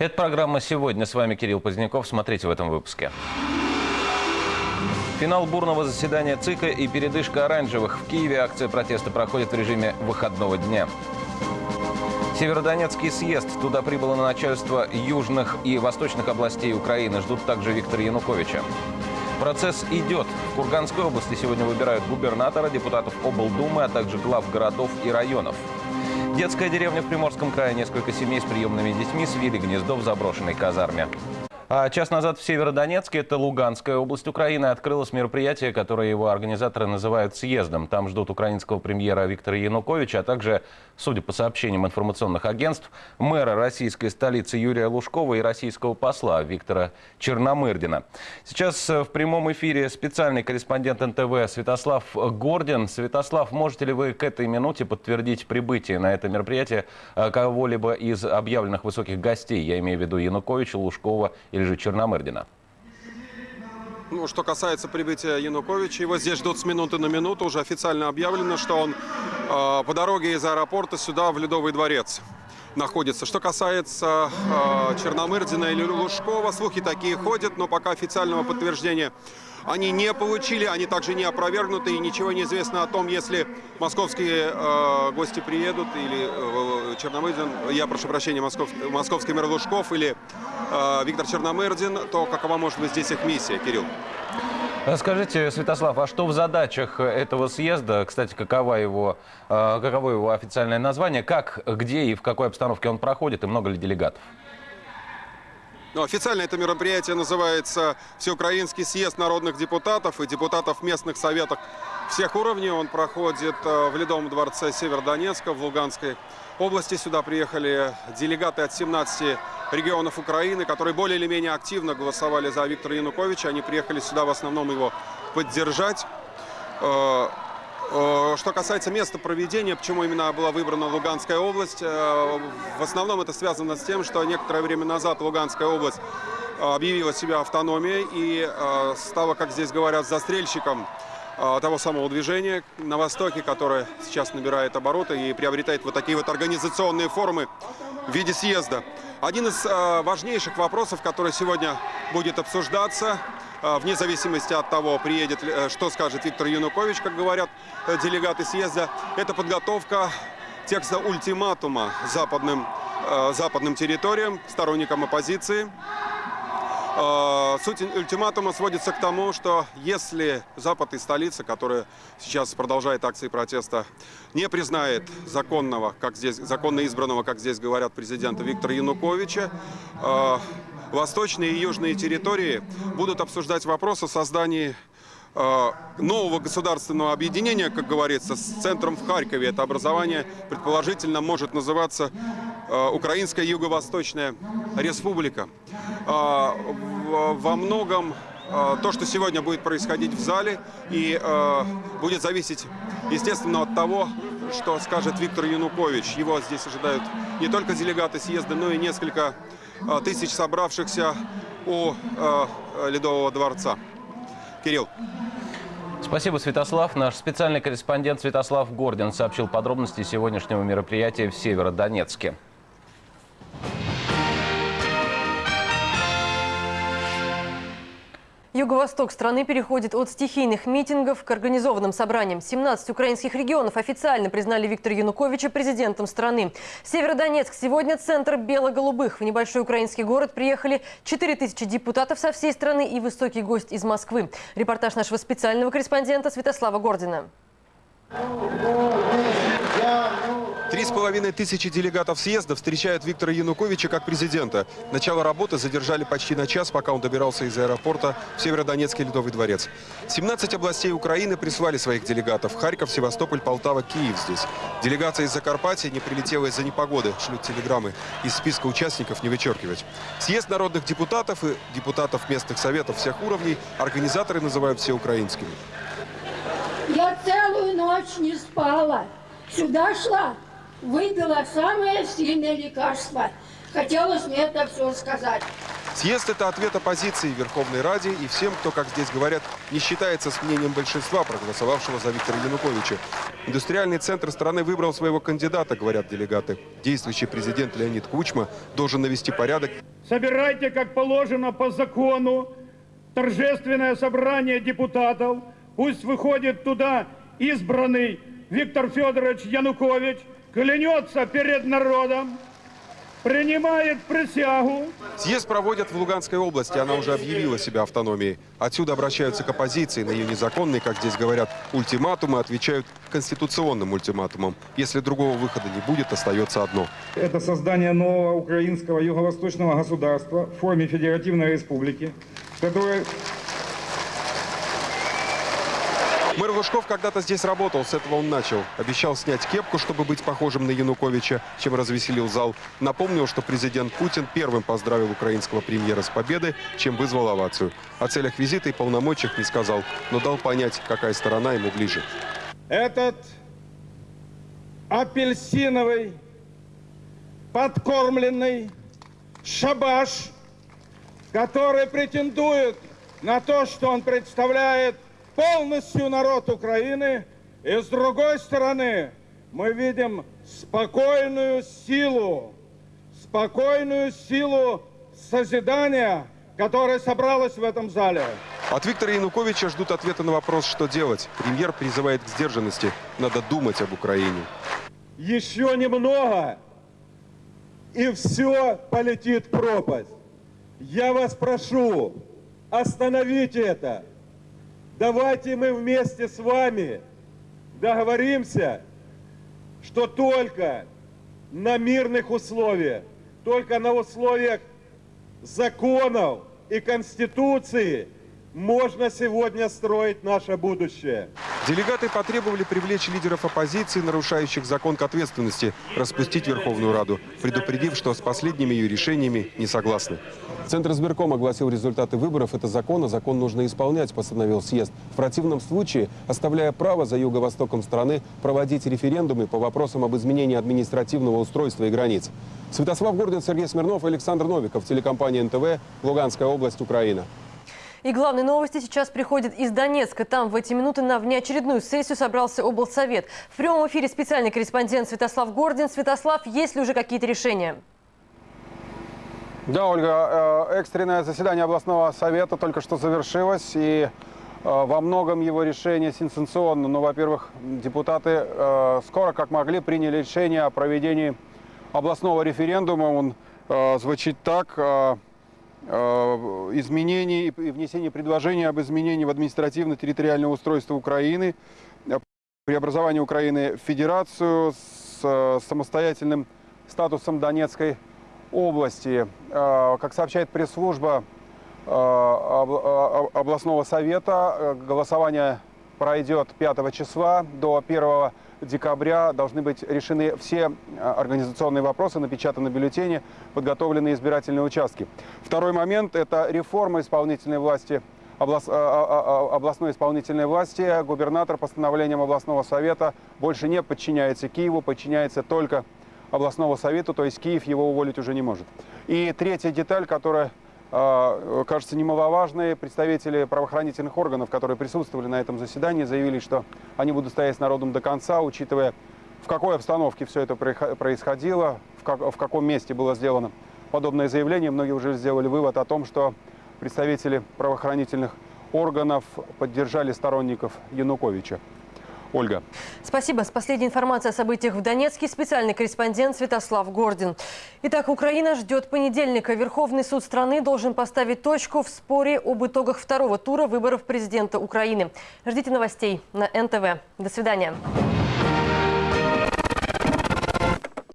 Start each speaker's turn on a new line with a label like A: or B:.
A: Это программа «Сегодня». С вами Кирилл Поздняков. Смотрите в этом выпуске. Финал бурного заседания ЦИКа и передышка оранжевых. В Киеве акция протеста проходит в режиме выходного дня. Северодонецкий съезд. Туда прибыло на начальство южных и восточных областей Украины. Ждут также Виктора Януковича. Процесс идет. В Курганской области сегодня выбирают губернатора, депутатов облдумы, а также глав городов и районов. Детская деревня в Приморском крае. Несколько семей с приемными детьми свили гнездо в заброшенной казарме. А час назад в Северодонецке, это Луганская область Украины, открылось мероприятие, которое его организаторы называют съездом. Там ждут украинского премьера Виктора Януковича, а также, судя по сообщениям информационных агентств, мэра российской столицы Юрия Лужкова и российского посла Виктора Черномырдина. Сейчас э, в прямом эфире специальный корреспондент НТВ Святослав Гордин. Святослав, можете ли вы к этой минуте подтвердить прибытие на это мероприятие э, кого-либо из объявленных высоких гостей? Я имею в виду Януковича, Лужкова или же Черномырдина?
B: Ну, что касается прибытия Януковича, его здесь ждут с минуты на минуту. Уже официально объявлено, что он э, по дороге из аэропорта сюда, в Ледовый дворец находится. Что касается э, Черномырдина или Лужкова, слухи такие ходят, но пока официального подтверждения они не получили, они также не опровергнуты, и ничего не известно о том, если московские э, гости приедут, или э, Черномырдин, я прошу прощения, московский, московский мэр Лужков или Виктор Черномырдин, то какова может быть здесь их миссия, Кирилл?
A: Скажите, Святослав, а что в задачах этого съезда, кстати, каково его, э, каково его официальное название, как, где и в какой обстановке он проходит, и много ли делегатов?
B: Ну, официально это мероприятие называется Всеукраинский съезд народных депутатов и депутатов местных советов всех уровней. Он проходит э, в Ледовом дворце Северодонецка в Луганской области. Сюда приехали делегаты от 17 регионов Украины, которые более или менее активно голосовали за Виктора Януковича. Они приехали сюда в основном его поддержать. Э, Э, что касается места проведения, почему именно была выбрана Луганская область, э, в основном это связано с тем, что некоторое время назад Луганская область объявила себя автономией и стала, как здесь говорят, застрельщиком того самого движения на Востоке, которое сейчас набирает обороты и приобретает вот такие вот организационные формы в виде съезда. Один из важнейших вопросов, который сегодня будет обсуждаться, а, вне зависимости от того, приедет, э, что скажет Виктор Янукович, как говорят э, делегаты съезда, это подготовка текста ультиматума западным, э, западным территориям, сторонникам оппозиции. Суть ультиматума сводится к тому, что если Запад и столица, которая сейчас продолжает акции протеста, не признает законного, как здесь, законно избранного, как здесь говорят, президента Виктора Януковича, восточные и южные территории будут обсуждать вопрос о создании э, нового государственного объединения, как говорится, с центром в Харькове. Это образование, предположительно, может называться э, Украинская Юго-Восточная Республика. Э, во многом то, что сегодня будет происходить в зале, и будет зависеть, естественно, от того, что скажет Виктор Янукович. Его здесь ожидают не только делегаты съезда, но и несколько Э, тысяч собравшихся у э, Ледового дворца. Кирилл.
A: Спасибо, Святослав. Наш специальный корреспондент Святослав Гордин сообщил подробности сегодняшнего мероприятия в Северодонецке.
C: Юго-восток страны переходит от стихийных митингов к организованным собраниям. 17 украинских регионов официально признали Виктора Януковича президентом страны. Северодонецк сегодня центр бело-голубых. В небольшой украинский город приехали 4000 депутатов со всей страны и высокий гость из Москвы. Репортаж нашего специального корреспондента Святослава Гордина.
B: Три с половиной тысячи делегатов съезда встречают Виктора Януковича как президента. Начало работы задержали почти на час, пока он добирался из аэропорта в Северодонецкий Ледовый дворец. 17 областей Украины прислали своих делегатов. Харьков, Севастополь, Полтава, Киев здесь. Делегация из Закарпатья не прилетела из-за непогоды. Шлют телеграммы. Из списка участников не вычеркивать. Съезд народных депутатов и депутатов местных советов всех уровней организаторы называют всеукраинскими.
D: Я целую ночь не спала. Сюда шла, выпила самое сильное лекарство. Хотелось мне это все сказать.
B: Съезд – это ответ оппозиции Верховной Раде и всем, кто, как здесь говорят, не считается с мнением большинства, проголосовавшего за Виктора Януковича. Индустриальный центр страны выбрал своего кандидата, говорят делегаты. Действующий президент Леонид Кучма должен навести порядок
E: собирайте, как положено по закону, торжественное собрание депутатов. Пусть выходит туда избранный Виктор Федорович Янукович, клянется перед народом, принимает присягу.
B: Съезд проводят в Луганской области. Она уже объявила себя автономией. Отсюда обращаются к оппозиции. На ее незаконные, как здесь говорят, ультиматумы отвечают конституционным ультиматумом. Если другого выхода не будет, остается одно.
F: Это создание нового украинского юго-восточного государства в форме федеративной республики, которое
B: Мэр Лужков когда-то здесь работал, с этого он начал. Обещал снять кепку, чтобы быть похожим на Януковича, чем развеселил зал. Напомнил, что президент Путин первым поздравил украинского премьера с победой, чем вызвал овацию. О целях визита и полномочиях не сказал, но дал понять, какая сторона ему ближе.
F: этот апельсиновый, подкормленный шабаш, который претендует на то, что он представляет полностью народ Украины. И с другой стороны, мы видим спокойную силу, спокойную силу созидания, которая собралась в этом зале.
B: От Виктора Януковича ждут ответа на вопрос, что делать. Премьер призывает к сдержанности. Надо думать об Украине.
F: Еще немного, и все полетит в пропасть. Я вас прошу, остановите это. Давайте мы вместе с вами договоримся, что только на мирных условиях, только на условиях законов и Конституции можно сегодня строить наше будущее.
B: Делегаты потребовали привлечь лидеров оппозиции, нарушающих закон к ответственности, распустить Верховную Раду, предупредив, что с последними ее решениями не согласны. Центр избирком огласил результаты выборов. Это закон, а закон нужно исполнять, постановил съезд. В противном случае, оставляя право за юго-востоком страны проводить референдумы по вопросам об изменении административного устройства и границ. Святослав Гордин, Сергей Смирнов, Александр Новиков, телекомпания НТВ, Луганская область, Украина.
C: И главные новости сейчас приходят из Донецка. Там в эти минуты на внеочередную сессию собрался облсовет. В прямом эфире специальный корреспондент Святослав Гордин. Святослав, есть ли уже какие-то решения?
G: Да, Ольга, э, экстренное заседание областного совета только что завершилось, и э, во многом его решение сенсационно. Ну, во-первых, депутаты э, скоро, как могли, приняли решение о проведении областного референдума. Он звучит так. Изменений и внесение предложений об изменении в административно-территориальное устройство Украины, преобразование Украины в федерацию с самостоятельным статусом Донецкой области. Э, Как сообщает пресс-служба э, об- э, областного совета, э, голосование пройдет 5 числа. До 1 декабря должны быть решены все э, организационные вопросы, напечатаны бюллетени, подготовлены избирательные участки. Второй момент – это реформа исполнительной власти а- а- областной исполнительной власти. Губернатор постановлением областного совета больше не подчиняется Киеву, подчиняется только областного совета, то есть Киев его уволить уже не может. И третья деталь, которая э, кажется немаловажной, представители правоохранительных органов, которые присутствовали на этом заседании, заявили, что они будут стоять с народом до конца, учитывая, в какой обстановке все это происхо- происходило, в, как- в каком месте было сделано подобное заявление. Многие уже сделали вывод о том, что представители правоохранительных органов поддержали сторонников Януковича. Ольга.
C: Спасибо. С последней информацией о событиях в Донецке специальный корреспондент Святослав Гордин. Итак, Украина ждет понедельника. Верховный суд страны должен поставить точку в споре об итогах второго тура выборов президента Украины. Ждите новостей на НТВ. До свидания.